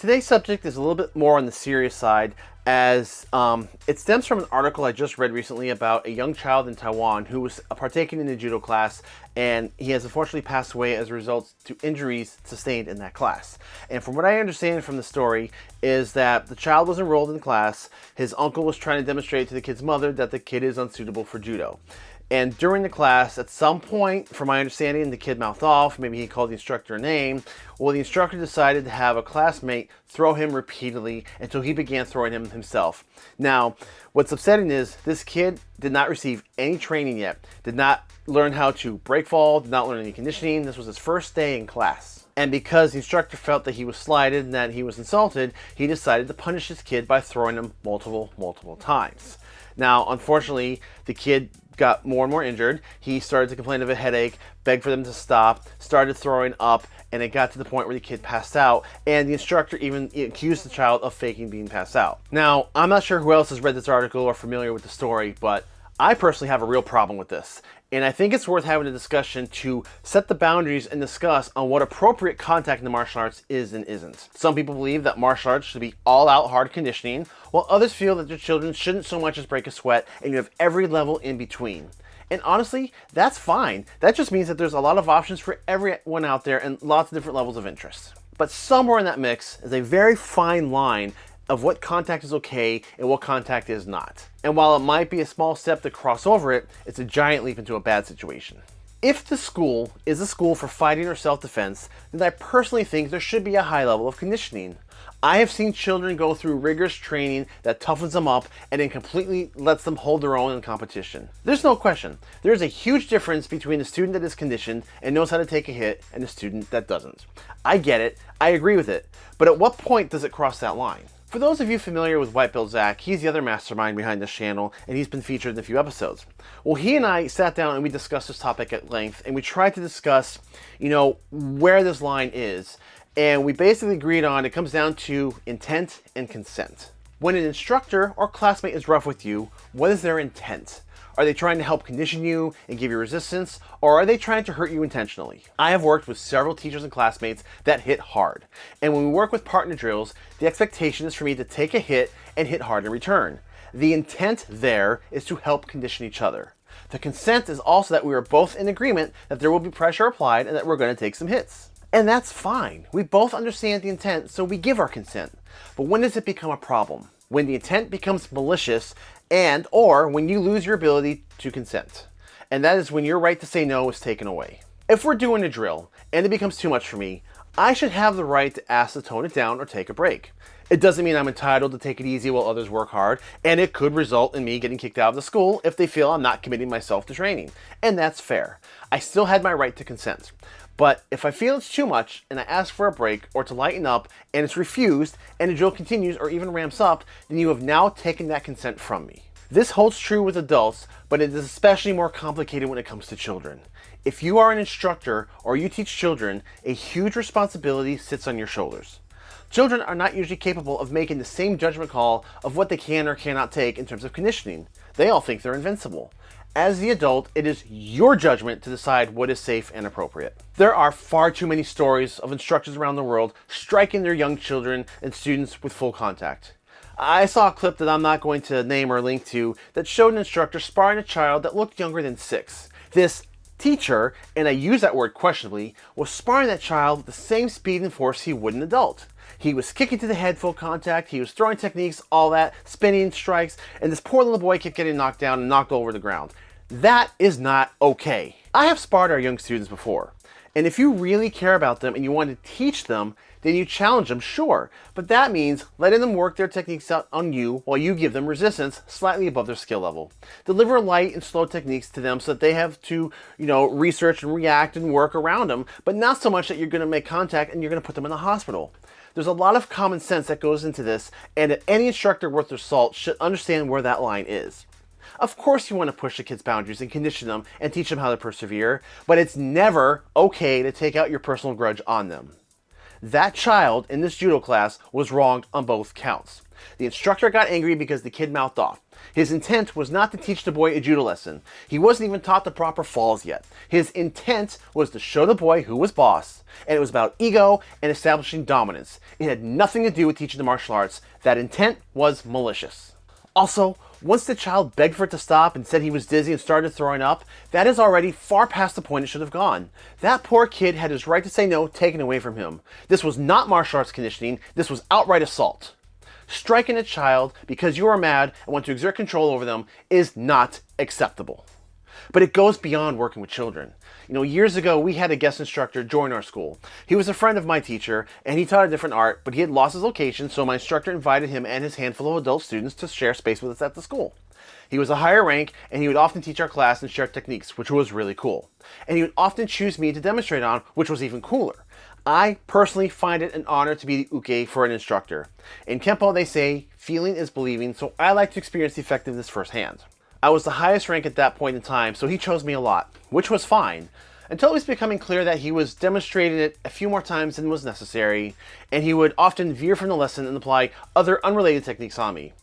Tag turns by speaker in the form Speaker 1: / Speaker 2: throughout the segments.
Speaker 1: Today's subject is a little bit more on the serious side as um, it stems from an article I just read recently about a young child in Taiwan who was partaking in a judo class and he has unfortunately passed away as a result to injuries sustained in that class. And from what I understand from the story is that the child was enrolled in class, his uncle was trying to demonstrate to the kid's mother that the kid is unsuitable for judo. And during the class, at some point, from my understanding, the kid mouthed off, maybe he called the instructor a name. Well, the instructor decided to have a classmate throw him repeatedly until he began throwing him himself. Now, what's upsetting is this kid did not receive any training yet, did not learn how to break fall, did not learn any conditioning. This was his first day in class. And because the instructor felt that he was slighted and that he was insulted, he decided to punish his kid by throwing him multiple, multiple times. Now, unfortunately, the kid got more and more injured. He started to complain of a headache, begged for them to stop, started throwing up, and it got to the point where the kid passed out, and the instructor even accused the child of faking being passed out. Now, I'm not sure who else has read this article or familiar with the story, but I personally have a real problem with this, and I think it's worth having a discussion to set the boundaries and discuss on what appropriate contact in the martial arts is and isn't. Some people believe that martial arts should be all-out hard conditioning, while others feel that their children shouldn't so much as break a sweat, and you have every level in between. And honestly, that's fine. That just means that there's a lot of options for everyone out there and lots of different levels of interest. But somewhere in that mix is a very fine line of what contact is okay and what contact is not. And while it might be a small step to cross over it, it's a giant leap into a bad situation. If the school is a school for fighting or self-defense, then I personally think there should be a high level of conditioning. I have seen children go through rigorous training that toughens them up and then completely lets them hold their own in competition. There's no question, there's a huge difference between the student that is conditioned and knows how to take a hit and the student that doesn't. I get it, I agree with it, but at what point does it cross that line? For those of you familiar with White Zach, he's the other mastermind behind this channel, and he's been featured in a few episodes. Well, he and I sat down and we discussed this topic at length, and we tried to discuss, you know, where this line is. And we basically agreed on it comes down to intent and consent. When an instructor or classmate is rough with you, what is their intent? Are they trying to help condition you and give you resistance, or are they trying to hurt you intentionally? I have worked with several teachers and classmates that hit hard, and when we work with partner drills, the expectation is for me to take a hit and hit hard in return. The intent there is to help condition each other. The consent is also that we are both in agreement that there will be pressure applied and that we're going to take some hits. And that's fine. We both understand the intent, so we give our consent. But when does it become a problem? When the intent becomes malicious and or when you lose your ability to consent. And that is when your right to say no is taken away. If we're doing a drill and it becomes too much for me, I should have the right to ask to tone it down or take a break. It doesn't mean I'm entitled to take it easy while others work hard, and it could result in me getting kicked out of the school if they feel I'm not committing myself to training. And that's fair. I still had my right to consent. But if I feel it's too much and I ask for a break or to lighten up and it's refused and the drill continues or even ramps up, then you have now taken that consent from me. This holds true with adults, but it is especially more complicated when it comes to children. If you are an instructor or you teach children, a huge responsibility sits on your shoulders. Children are not usually capable of making the same judgment call of what they can or cannot take in terms of conditioning. They all think they're invincible. As the adult, it is your judgment to decide what is safe and appropriate. There are far too many stories of instructors around the world striking their young children and students with full contact. I saw a clip that I'm not going to name or link to that showed an instructor sparring a child that looked younger than six. This teacher, and I use that word questionably, was sparring that child with the same speed and force he would an adult. He was kicking to the head full contact, he was throwing techniques, all that, spinning strikes, and this poor little boy kept getting knocked down and knocked over the ground. That is not okay. I have sparred our young students before, and if you really care about them and you want to teach them, then you challenge them, sure. But that means letting them work their techniques out on you while you give them resistance slightly above their skill level. Deliver light and slow techniques to them so that they have to, you know, research and react and work around them, but not so much that you're going to make contact and you're going to put them in the hospital. There's a lot of common sense that goes into this, and any instructor worth their salt should understand where that line is. Of course you want to push the kids' boundaries and condition them and teach them how to persevere, but it's never okay to take out your personal grudge on them. That child in this judo class was wronged on both counts. The instructor got angry because the kid mouthed off. His intent was not to teach the boy a judo lesson. He wasn't even taught the proper falls yet. His intent was to show the boy who was boss, and it was about ego and establishing dominance. It had nothing to do with teaching the martial arts. That intent was malicious. Also, once the child begged for it to stop and said he was dizzy and started throwing up, that is already far past the point it should have gone. That poor kid had his right to say no taken away from him. This was not martial arts conditioning, this was outright assault. Striking a child because you are mad and want to exert control over them is not acceptable. But it goes beyond working with children. You know, years ago, we had a guest instructor join our school. He was a friend of my teacher, and he taught a different art, but he had lost his location, so my instructor invited him and his handful of adult students to share space with us at the school. He was a higher rank, and he would often teach our class and share techniques, which was really cool. And he would often choose me to demonstrate on, which was even cooler. I personally find it an honor to be the uke for an instructor. In Kempo, they say, feeling is believing, so I like to experience the effectiveness firsthand. I was the highest rank at that point in time, so he chose me a lot, which was fine, until it was becoming clear that he was demonstrating it a few more times than was necessary, and he would often veer from the lesson and apply other unrelated techniques on me.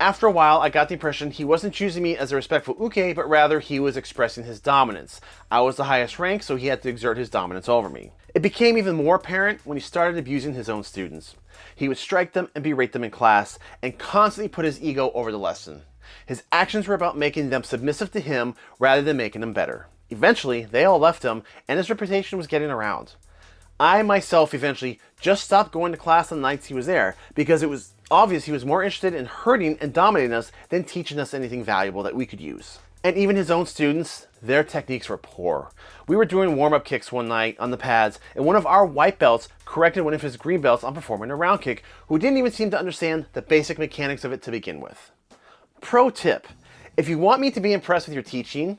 Speaker 1: After a while, I got the impression he wasn't choosing me as a respectful uke, but rather he was expressing his dominance. I was the highest rank, so he had to exert his dominance over me. It became even more apparent when he started abusing his own students. He would strike them and berate them in class, and constantly put his ego over the lesson. His actions were about making them submissive to him rather than making them better. Eventually, they all left him, and his reputation was getting around. I myself eventually just stopped going to class on the nights he was there because it was obvious he was more interested in hurting and dominating us than teaching us anything valuable that we could use. And even his own students, their techniques were poor. We were doing warm-up kicks one night on the pads, and one of our white belts corrected one of his green belts on performing a round kick, who didn't even seem to understand the basic mechanics of it to begin with. Pro tip, if you want me to be impressed with your teaching,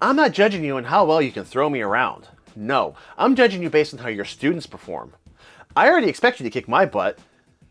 Speaker 1: I'm not judging you on how well you can throw me around. No, I'm judging you based on how your students perform. I already expect you to kick my butt,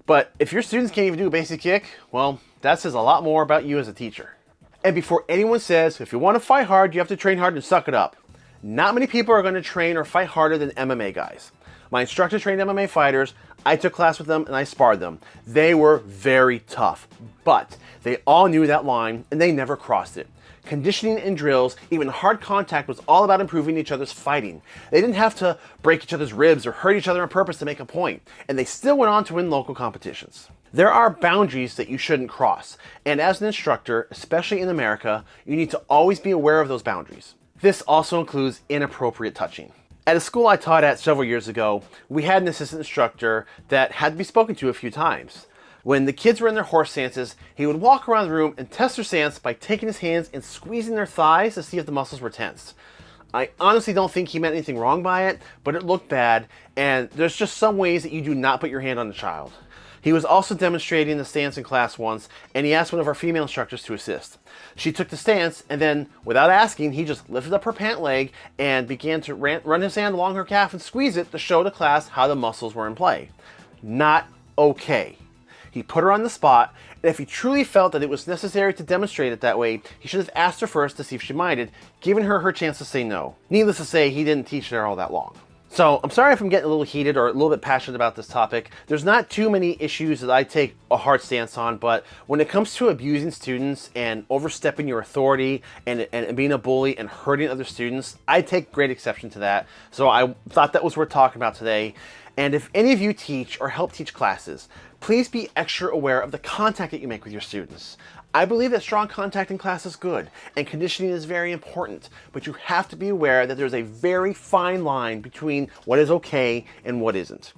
Speaker 1: but if your students can't even do a basic kick, well, that says a lot more about you as a teacher. And before anyone says, if you want to fight hard, you have to train hard and suck it up. Not many people are going to train or fight harder than MMA guys. My instructor trained MMA fighters. I took class with them and I sparred them. They were very tough, but they all knew that line and they never crossed it. Conditioning and drills, even hard contact was all about improving each other's fighting. They didn't have to break each other's ribs or hurt each other on purpose to make a point, and they still went on to win local competitions. There are boundaries that you shouldn't cross, and as an instructor, especially in America, you need to always be aware of those boundaries. This also includes inappropriate touching. At a school I taught at several years ago, we had an assistant instructor that had to be spoken to a few times. When the kids were in their horse stances, he would walk around the room and test their stance by taking his hands and squeezing their thighs to see if the muscles were tensed. I honestly don't think he meant anything wrong by it, but it looked bad, and there's just some ways that you do not put your hand on a child. He was also demonstrating the stance in class once, and he asked one of our female instructors to assist. She took the stance, and then, without asking, he just lifted up her pant leg and began to run his hand along her calf and squeeze it to show the class how the muscles were in play. Not okay. He put her on the spot, and if he truly felt that it was necessary to demonstrate it that way, he should have asked her first to see if she minded, giving her her chance to say no. Needless to say, he didn't teach her all that long. So I'm sorry if I'm getting a little heated or a little bit passionate about this topic. There's not too many issues that I take a hard stance on, but when it comes to abusing students and overstepping your authority and, and being a bully and hurting other students, I take great exception to that. So I thought that was worth talking about today. And if any of you teach or help teach classes, please be extra aware of the contact that you make with your students. I believe that strong contact in class is good, and conditioning is very important, but you have to be aware that there's a very fine line between what is okay and what isn't.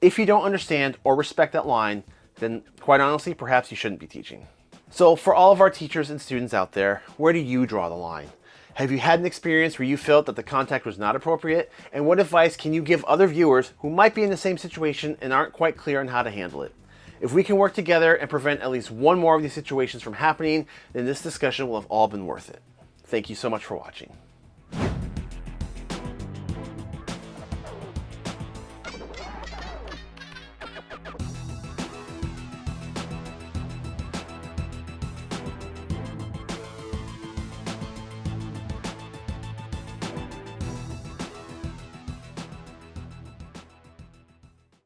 Speaker 1: If you don't understand or respect that line, then quite honestly, perhaps you shouldn't be teaching. So for all of our teachers and students out there, where do you draw the line? Have you had an experience where you felt that the contact was not appropriate? And what advice can you give other viewers who might be in the same situation and aren't quite clear on how to handle it? If we can work together and prevent at least one more of these situations from happening, then this discussion will have all been worth it. Thank you so much for watching.